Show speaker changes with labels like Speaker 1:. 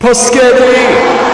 Speaker 1: Pasquetti.